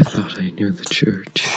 I thought I knew the church.